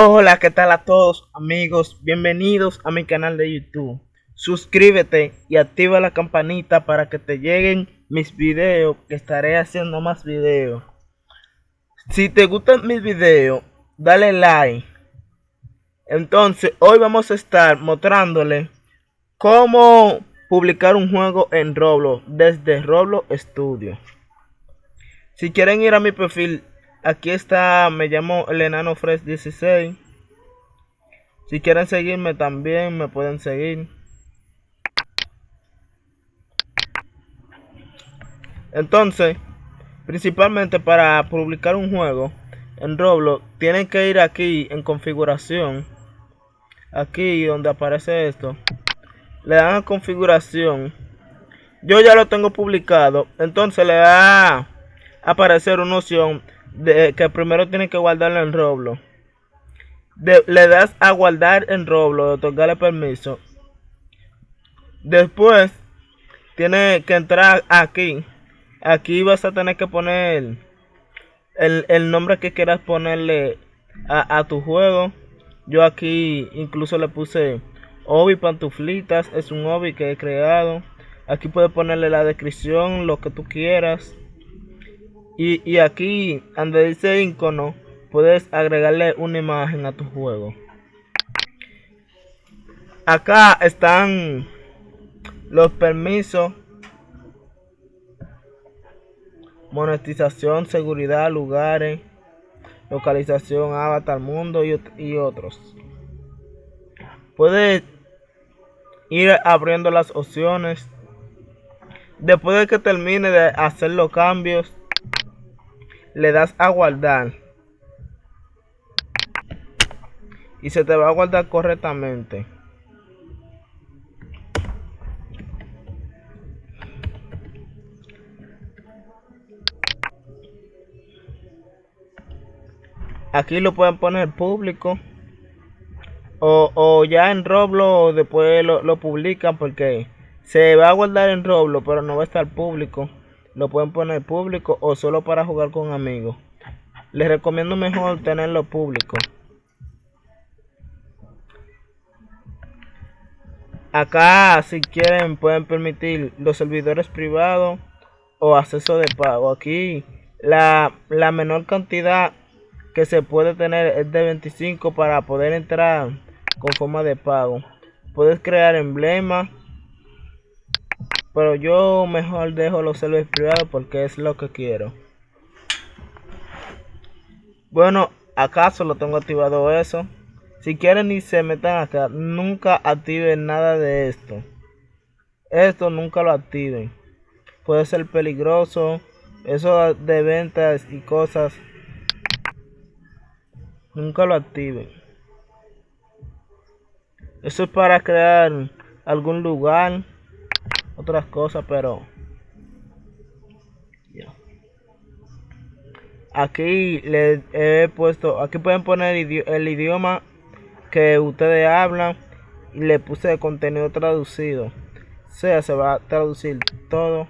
Hola, ¿qué tal a todos amigos? Bienvenidos a mi canal de YouTube. Suscríbete y activa la campanita para que te lleguen mis videos, que estaré haciendo más videos. Si te gustan mis videos, dale like. Entonces, hoy vamos a estar mostrándole cómo publicar un juego en Roblox desde Roblox Studio. Si quieren ir a mi perfil, aquí está, me llamo el enano Fresh 16. Si quieren seguirme también me pueden seguir. Entonces, principalmente para publicar un juego en Roblox, tienen que ir aquí en configuración. Aquí donde aparece esto le dan a configuración yo ya lo tengo publicado entonces le va a aparecer una opción de que primero tiene que guardarlo en Roblox le das a guardar en Roblox otorgarle permiso después tiene que entrar aquí aquí vas a tener que poner el, nombre que quieras ponerle a, a tu juego yo aquí incluso le puse Hobby Pantuflitas es un hobby que he creado. Aquí puedes ponerle la descripción, lo que tú quieras. Y, aquí, donde dice icono, puedes agregarle una imagen a tu juego. Acá están los permisos. Monetización, seguridad, lugares, localización, avatar, mundo y, y otros. Puedes ir abriendo las opciones. Después de que termine de hacer los cambios, le das a guardar. Y se te va a guardar correctamente. Aquí lo pueden poner público. O, o ya en Roblox después lo, lo publican porque se va a guardar en Roblox, pero no va a estar público. Lo pueden poner público o solo para jugar con amigos. Les recomiendo mejor tenerlo público. Acá si quieren pueden permitir los servidores privados o acceso de pago. Aquí la, la menor cantidad que se puede tener es de 25 para poder entrar con forma de pago. Puedes crear emblemas. Pero yo mejor dejo los servidores privados porque es lo que quiero. Bueno, acaso lo tengo activado eso. Si quieren y se metan acá, nunca activen nada de esto. Esto nunca lo activen. Puede ser peligroso. Eso de ventas y cosas. Nunca lo activen. Eso es para crear algún lugar, otras cosas, pero aquí le he puesto, aquí pueden poner el idioma que ustedes hablan y le puse contenido traducido. O sea, se va a traducir todo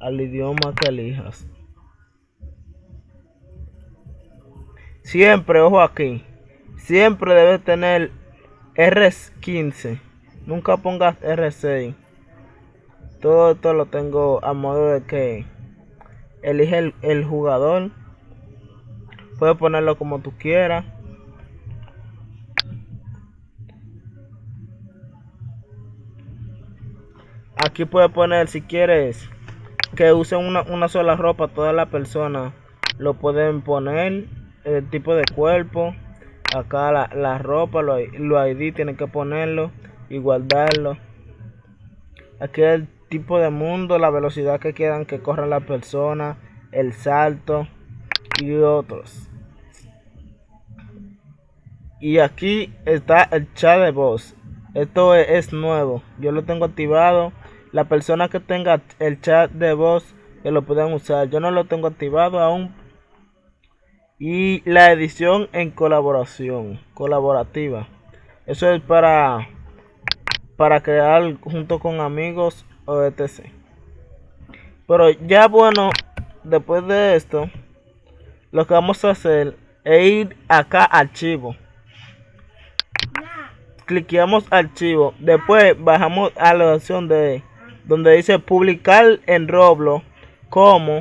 al idioma que elijas. Siempre, ojo aquí, siempre debe tener R15. Nunca pongas R6. Todo esto lo tengo a modo de que elige el, jugador. Puedes ponerlo como tú quieras. Aquí puedes poner si quieres que usen una, una sola ropa toda la persona. Lo pueden poner. El tipo de cuerpo acá la, la ropa, los lo ID tienen que ponerlo y guardarlo. Aquí el tipo de mundo, la velocidad que quieran que corra la persona, el salto y otros. Y aquí está el chat de voz. Esto es, nuevo. Yo lo tengo activado. La persona que tenga el chat de voz que lo pueden usar. Yo no lo tengo activado aún y la edición en colaboración, colaborativa. Eso es para, para crear junto con amigos o etc. Pero ya bueno, después de esto, lo que vamos a hacer e ir acá archivo. Cliqueamos archivo. Después bajamos a la opción de donde dice publicar en Roblox como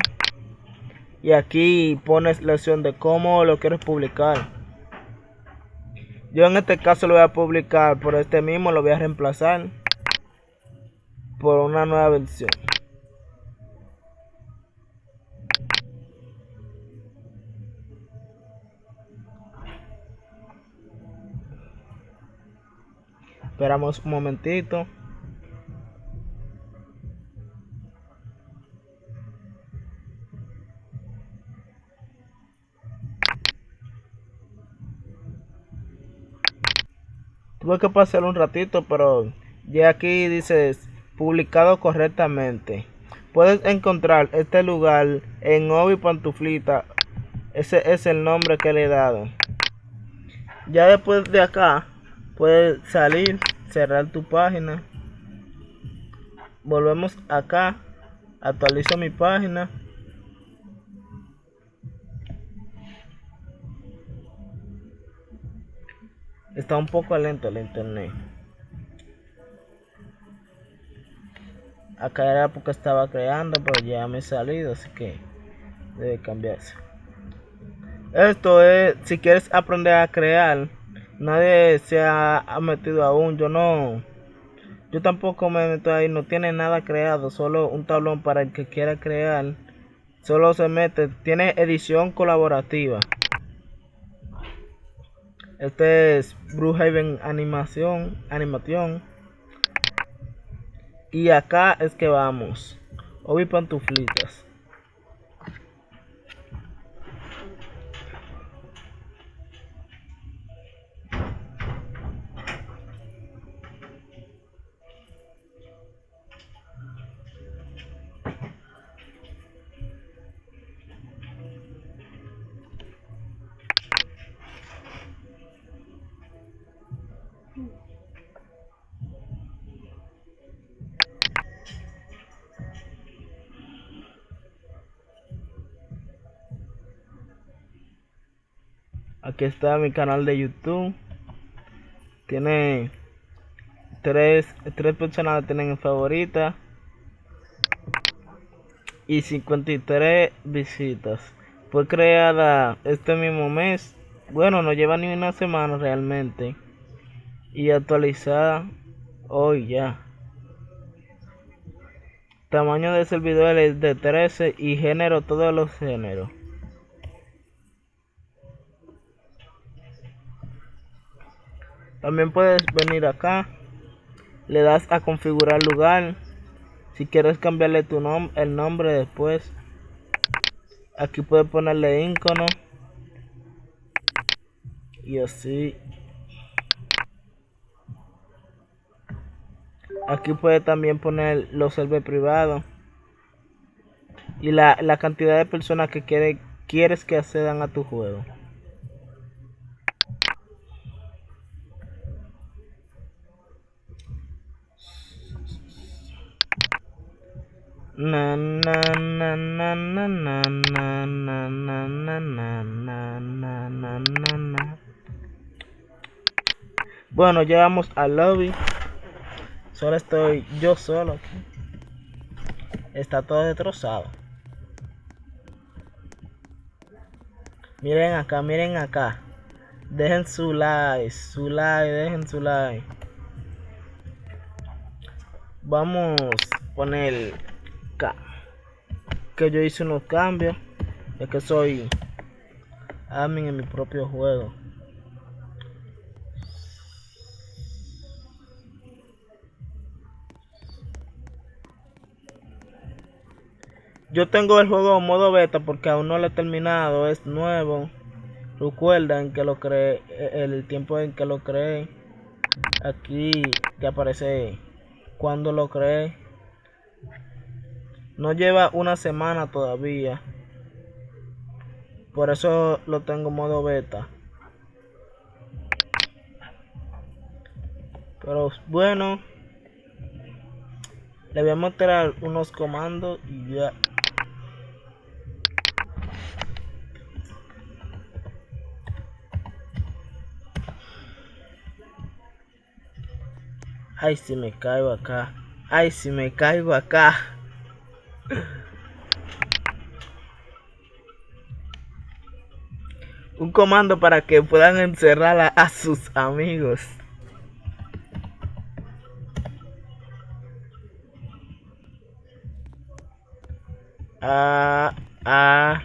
y aquí pones la opción de cómo lo quieres publicar. Yo en este caso lo voy a publicar por este mismo, lo voy a reemplazar por una nueva versión. Esperamos un momentito. Tuve que pasar un ratito, pero ya aquí dice publicado correctamente. Puedes encontrar este lugar en Obi Pantuflita. Ese es el nombre que le he dado. Ya después de acá, puedes salir, cerrar tu página. Volvemos acá. Actualizo mi página. Está un poco lento el internet. Acá era porque estaba creando, pero ya me he salido, así que debe cambiarse. Esto es, si quieres aprender a crear, nadie se ha, metido aún, yo no, yo tampoco me meto ahí, no tiene nada creado, solo un tablón para el que quiera crear, solo se mete, tiene edición colaborativa. Este es Bruhaven Animación, Animación. Y acá es que vamos. Obi pantuflitas. Aquí está mi canal de YouTube. Tiene tres, tres personas tienen favorita y 53 visitas. Fue creada este mismo mes. Bueno, no lleva ni una semana realmente. Y actualizada hoy ya. Tamaño de servidor es de 13 y género todos los géneros. También puedes venir acá. Le das a configurar lugar. Si quieres cambiarle tu nombre, el nombre después. Aquí puedes ponerle icono. Y así. Aquí puedes también poner los servidores privados. Y la, la cantidad de personas que quiere, quieres que accedan a tu juego. Na na na na na na na na na na na na na na Bueno, llegamos al lobby. Solo estoy yo solo aquí. Está todo destrozado. Miren acá, miren acá. Dejen su like, su like, dejen su like. Vamos a poner que yo hice unos cambios ya que soy admin en mi propio juego. Yo tengo el juego en modo beta porque aún no lo he terminado es nuevo. Recuerdan que lo creé el tiempo en que lo creé aquí que aparece cuando lo creé no lleva una semana todavía. Por eso lo tengo modo beta. Pero bueno. Le voy a mostrar unos comandos y ya. Ay, si me caigo acá. Ay, si me caigo acá. Un comando para que puedan encerrar a, sus amigos. Ah, ah.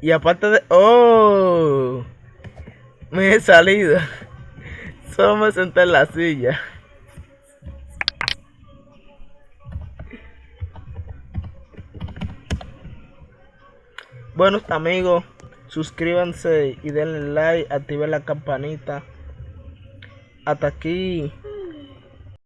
Y aparte de... ¡Oh! Me he salido. Solo me senté en la silla. Bueno amigos, suscríbanse y denle like, activen la campanita. Hasta aquí